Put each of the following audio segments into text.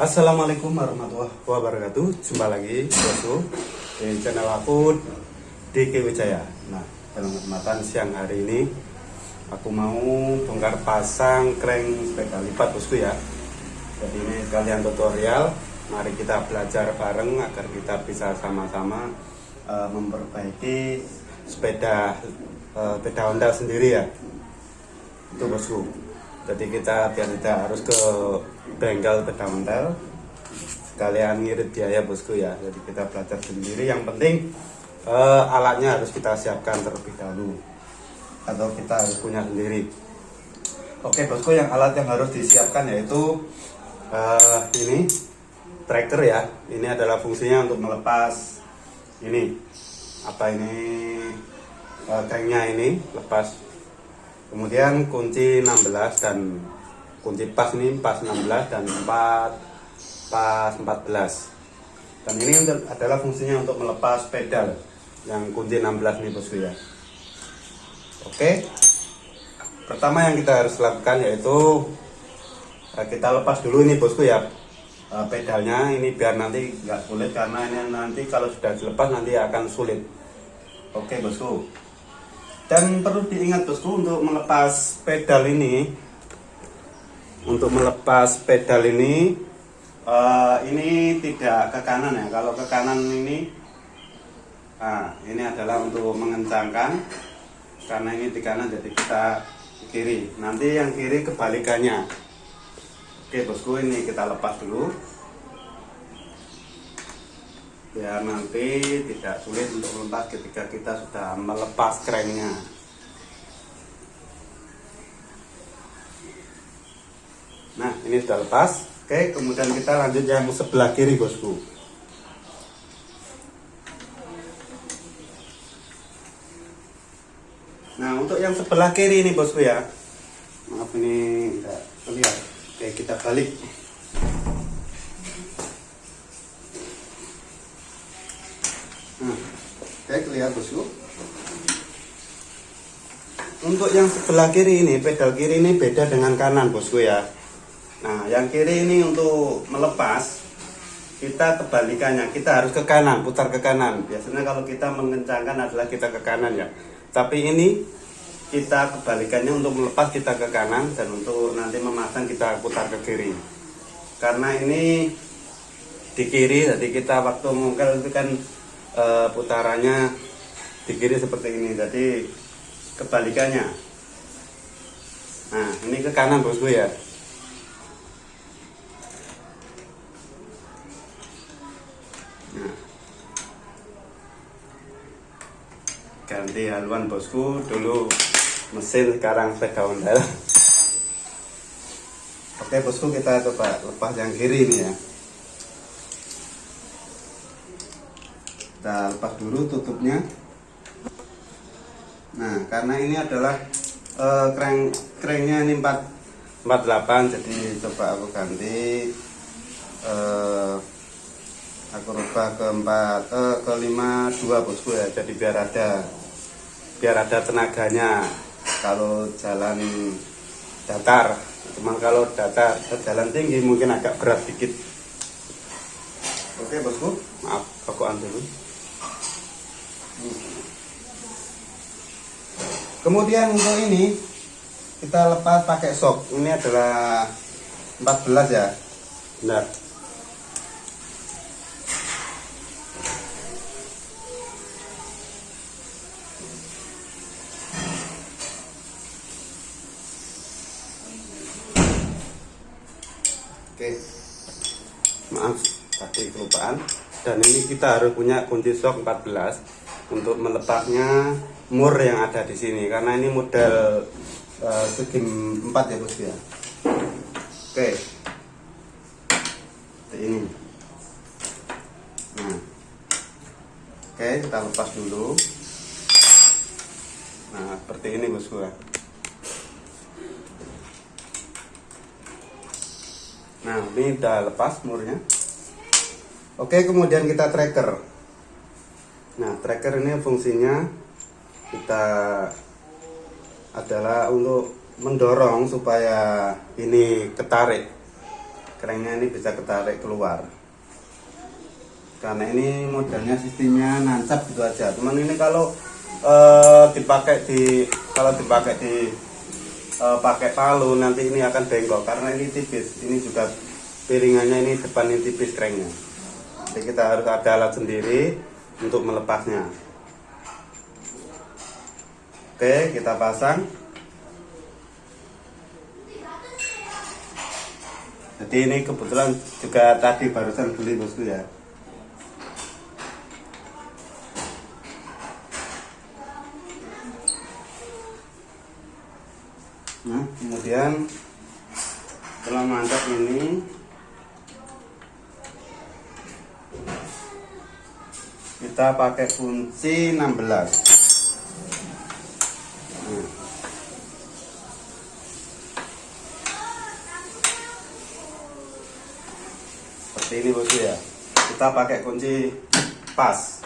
Assalamualaikum warahmatullahi wabarakatuh. Jumpa lagi bosku di channel aku DK Wijaya. Nah dalam kesempatan siang hari ini Aku mau bongkar pasang crank sepeda lipat bosku ya. Jadi ini sekalian tutorial. Mari kita belajar bareng agar kita bisa sama-sama uh, memperbaiki sepeda uh, sepeda Honda sendiri ya. Itu bosku jadi kita biar tidak harus ke bengkel ontel sekalian ngirit biaya bosku ya. Jadi kita belajar sendiri. Yang penting uh, alatnya harus kita siapkan terlebih dahulu. Atau kita harus punya sendiri. Oke bosku yang alat yang harus disiapkan yaitu uh, ini tracker ya. Ini adalah fungsinya untuk melepas ini. Apa ini? Uh, tanknya ini lepas kemudian kunci 16 dan kunci pas ini pas 16 dan 4 pas 14 dan ini adalah fungsinya untuk melepas pedal yang kunci 16 ini bosku ya. Oke. Pertama yang kita harus lakukan yaitu eh, kita lepas dulu ini bosku ya eh, pedalnya. Ini biar nanti nggak sulit karena ini nanti kalau sudah dilepas nanti akan sulit. Oke bosku dan perlu diingat bosku untuk melepas pedal ini untuk melepas pedal ini uh, ini tidak ke kanan ya. Kalau ke kanan ini nah, ini adalah untuk mengencangkan. Karena ini di kanan jadi kita kiri. Nanti yang kiri kebalikannya. Oke bosku ini kita lepas dulu biar nanti tidak sulit untuk melepas ketika kita sudah melepas cranknya nah ini sudah lepas. Oke kemudian kita lanjut yang sebelah kiri bosku. Nah untuk yang sebelah kiri ini bosku ya. Maaf ini tidak terlihat. Oke kita balik Oke, kelihatan bosku. Untuk yang sebelah kiri ini, pedal kiri ini beda dengan kanan bosku ya. Nah, yang kiri ini untuk melepas, kita kebalikannya, kita harus ke kanan, putar ke kanan. Biasanya kalau kita mengencangkan adalah kita ke kanan ya. Tapi ini kita kebalikannya untuk melepas kita ke kanan dan untuk nanti memasang kita putar ke kiri. Karena ini di kiri, jadi kita waktu mungkin itu kan e, putarannya di kiri seperti ini. Jadi kebalikannya. Nah ini ke kanan bosku ya. Nah. ganti haluan bosku. Dulu mesin sekarang sepeda ondel oke bosku kita coba lepas yang kiri ini ya kita lepas dulu tutupnya. Nah karena ini adalah uh, crank cranknya ini 4 48 jadi coba aku ganti uh, aku rubah ke 4 uh, ke 52 bosku ya jadi biar ada biar ada tenaganya. Kalau jalan datar cuman kalau datar jalan tinggi mungkin agak berat dikit. Oke bosku. Maaf rokokan dulu kemudian untuk ini kita lepas pakai sok. Ini adalah 14 ya? Benar. Oke, maaf tadi kelupaan. Dan ini kita harus punya kunci sok 14 untuk melepasnya mur yang ada di sini karena ini model uh, 4 ya bos ya? Oke. Seperti ini. Nah. Oke kita lepas dulu. Nah seperti ini bosku ya nah ini udah lepas murnya. Oke kemudian kita tracker Nah, tracker ini fungsinya kita adalah untuk mendorong supaya ini ketarik. kerennya ini bisa ketarik keluar. Karena ini modelnya sistemnya nancap gitu aja. Cuman ini kalau eh, dipakai di kalau dipakai di eh, pakai palu nanti ini akan bengkok. Karena ini tipis. Ini juga piringannya ini depan ini tipis kerennya. Jadi kita harus ada alat sendiri untuk melepasnya. Oke kita pasang. Jadi ini kebetulan juga tadi barusan beli bosku ya Nah, kemudian setelah mantap ini pakai kunci 16 nah. seperti ini bosku ya. Kita pakai kunci pas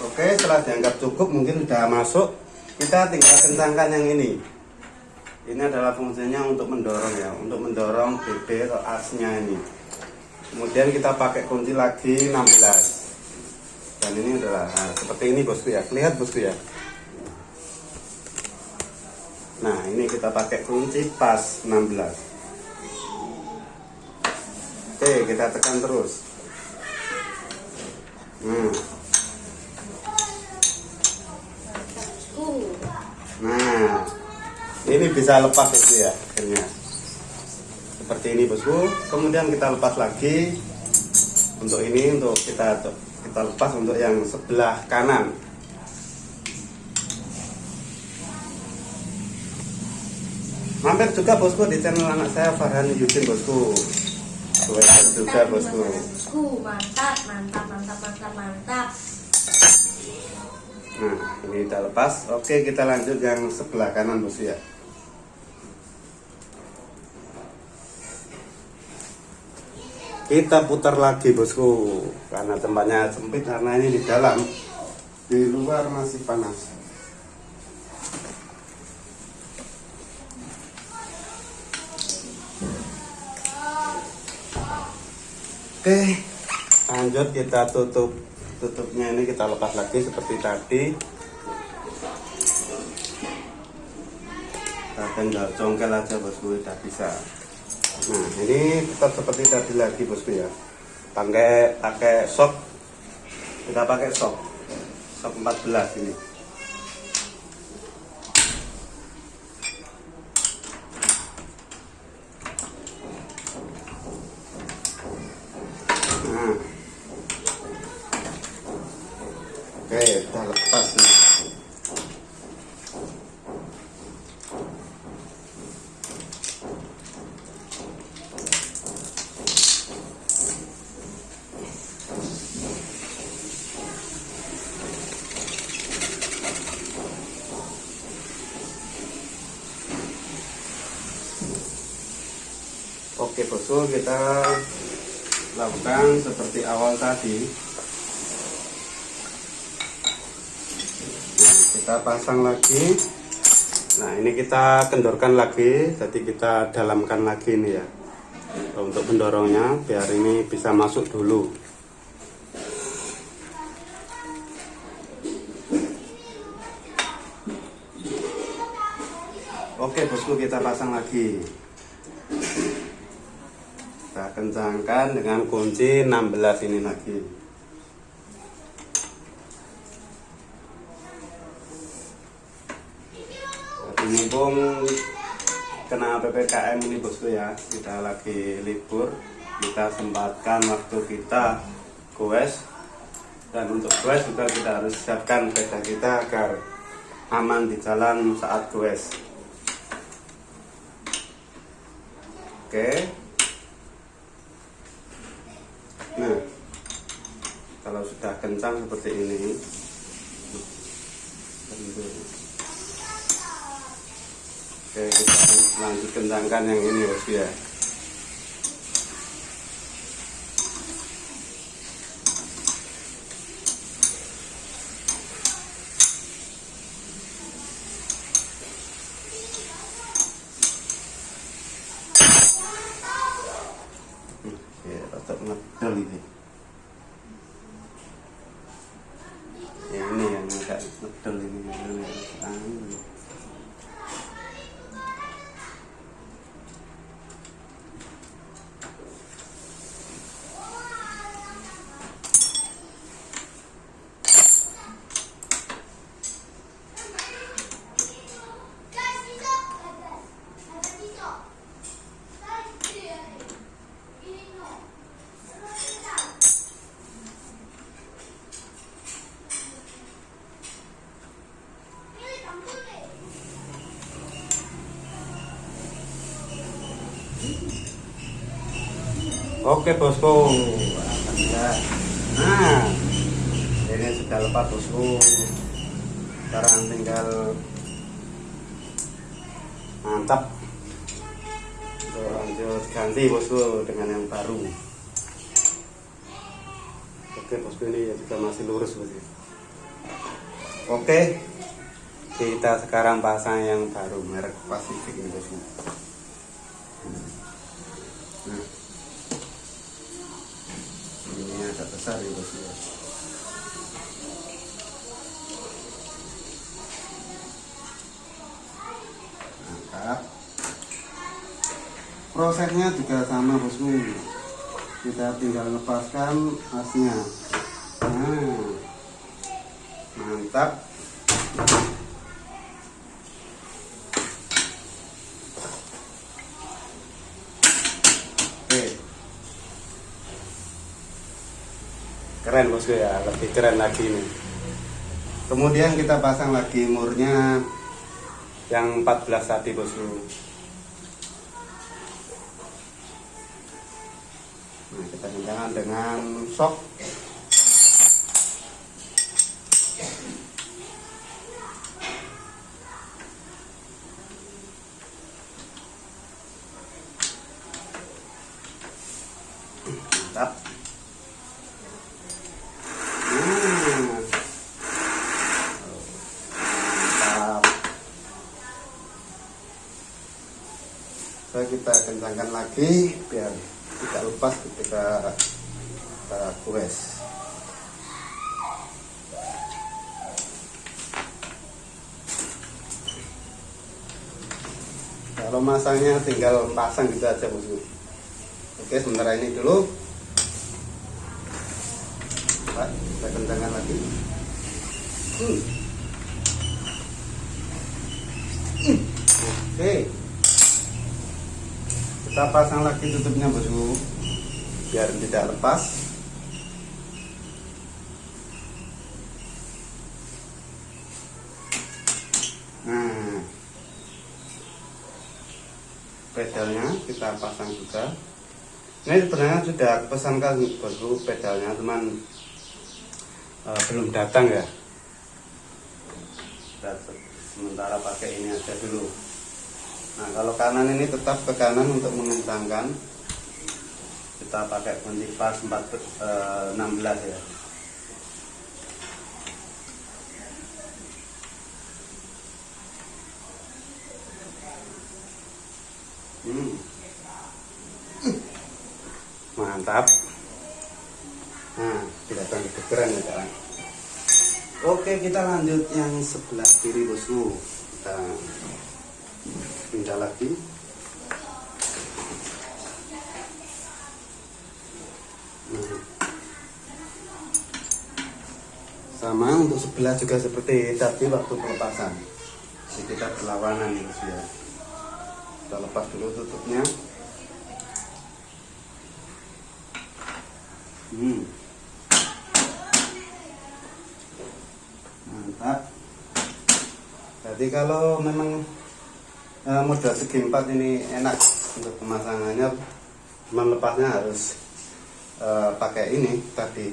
Oke, setelah dianggap cukup mungkin sudah masuk, kita tinggal kencangkan yang ini. Ini adalah fungsinya untuk mendorong ya, untuk mendorong BB atau asnya ini. Kemudian kita pakai kunci lagi 16. Dan ini adalah nah, seperti ini bosku ya, lihat bosku ya. Nah, ini kita pakai kunci pas 16. Oke, kita tekan terus. Hmm. Nah, ini bisa lepas bosku ya, akhirnya. Seperti ini bosku. Kemudian kita lepas lagi. Untuk ini untuk kita kita lepas untuk yang sebelah kanan. Mampir juga bosku di channel anak saya Farhan Yudin bosku. Sweater juga bosku. Bosku, mantap, mantap, mantap, mantap, mantap. Nah, ini kita lepas. Oke, kita lanjut yang sebelah kanan bosku ya. Kita putar lagi bosku, karena tempatnya sempit karena ini di dalam, di luar masih panas. Oke, lanjut kita tutup tutupnya ini kita lepas lagi seperti tadi. Kita tinggal congkel aja bosku udah bisa nah ini tetap seperti tadi lagi bosku ya. Pakai pakai sok kita pakai sok sok 14 ini nah Oke, udah lepas nih. Oke bosku kita lakukan seperti awal tadi. Nah, kita pasang lagi. Nah ini kita kendorkan lagi. Jadi kita dalamkan lagi ini ya. Untuk mendorongnya biar ini bisa masuk dulu. Oke bosku kita pasang lagi kencangkan dengan kunci 16 ini lagi. Jadi mumpung kena PPKM ini bosku ya kita lagi libur kita sempatkan waktu kita goes dan untuk goes juga kita harus siapkan sepeda kita agar aman di jalan saat goes oke kalau sudah kencang seperti ini. Oke, kita lanjut kencangkan yang ini ya Hmm, ya tetap ngedel ini ya ini yang agak ngedel ini Ah. Oke bosku. Nah, ini sudah lepas bosku. Sekarang tinggal mantap. Kita lanjut ganti bosku dengan yang baru. Oke bosku ini juga masih lurus bosku. Oke, kita sekarang pasang yang baru merek Pacific ini bosku. Nah ini agak ya. Angkat. Prosesnya juga sama bosku. Kita tinggal lepaskan asnya. Nah, mantap. Keren bosku ya lebih keren lagi ini. Kemudian kita pasang lagi murnya yang 14 tadi bosku nah kita kencangkan dengan sok mantap Hmm. Mantap. So, kencangkan lagi biar tidak lepas ketika kita kues. Kalau masangnya tinggal pasang gitu aja bosku. Oke sementara ini dulu kita kencangkan lagi. Hmm. Oke. Kita pasang lagi tutupnya bosku, biar tidak lepas. Nah, pedalnya kita pasang juga. Ini sebenarnya sudah pesankan bosku pedalnya, cuman uh, belum datang ya sementara pakai ini aja dulu nah kalau kanan ini tetap ke kanan untuk mengencangkan kita pakai kunci pas 4, uh, 16 ya hmm. mantap Nah, tidak akan keren ya kawan. Oke, kita lanjut yang sebelah kiri bosku. Kita pindah lagi. Nah. Sama untuk sebelah juga seperti tadi waktu pelepasan. Jadi kita berlawanan ya. Kita lepas dulu tutupnya. Hmm. mantap jadi kalau memang eh, model segi empat ini enak untuk pemasangannya. Melepasnya harus eh, pakai ini tadi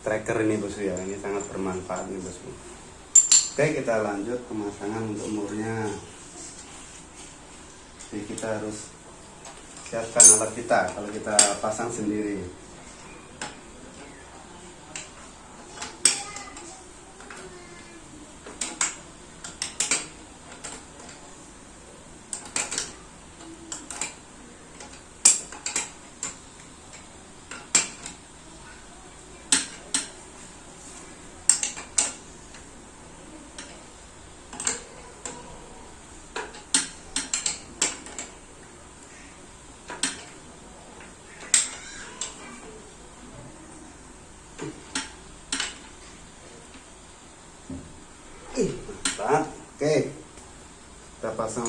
tracker ini bosku ya ini sangat bermanfaat nih bosku oke kita lanjut pemasangan untuk murnya jadi kita harus siapkan alat kita. Kalau kita pasang sendiri Ih, mantap oke kita pasang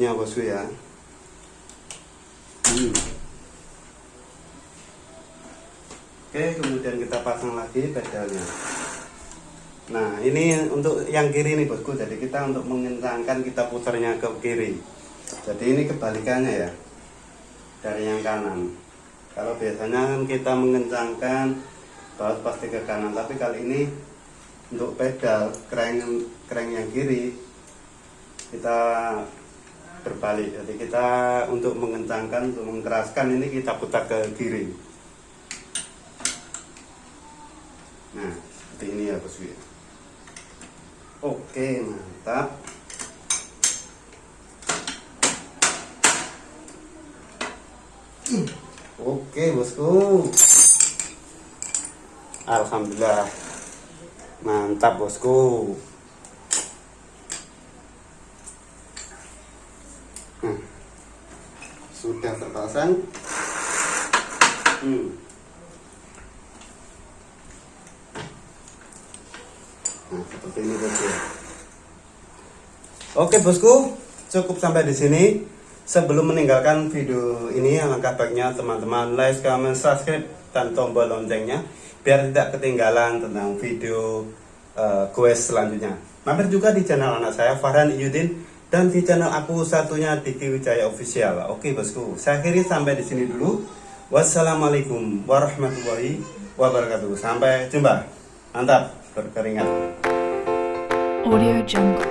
tutupnya bosku ya? Hmm. oke kemudian kita pasang lagi pedalnya. Nah ini untuk yang kiri nih bosku. Jadi kita untuk mengencangkan kita putarnya ke kiri. Jadi ini kebalikannya ya dari yang kanan. Kalau biasanya kan kita mengencangkan baut pasti ke kanan tapi kali ini untuk pedal crank crank yang kiri kita berbalik. Jadi kita untuk mengencangkan untuk mengeraskan ini kita putar ke kiri. Nah seperti ini ya bosku oke mantap. Oke bosku. Alhamdulillah. Mantap bosku. Nah, sudah terpasang. Hmm. Nah, seperti ini bosku. Oke bosku, cukup sampai di sini. Sebelum meninggalkan video ini, alangkah baiknya teman-teman like, comment, subscribe, dan tombol loncengnya biar tidak ketinggalan tentang video uh, quest selanjutnya. Mampir juga di channel anak saya Farhan Iyudin dan di channel aku satunya Diki Wijaya Official. Oke bosku, saya akhiri sampai di sini dulu. Wassalamualaikum warahmatullahi wabarakatuh. Sampai jumpa. Mantap, berkeringat. Audio Jungle.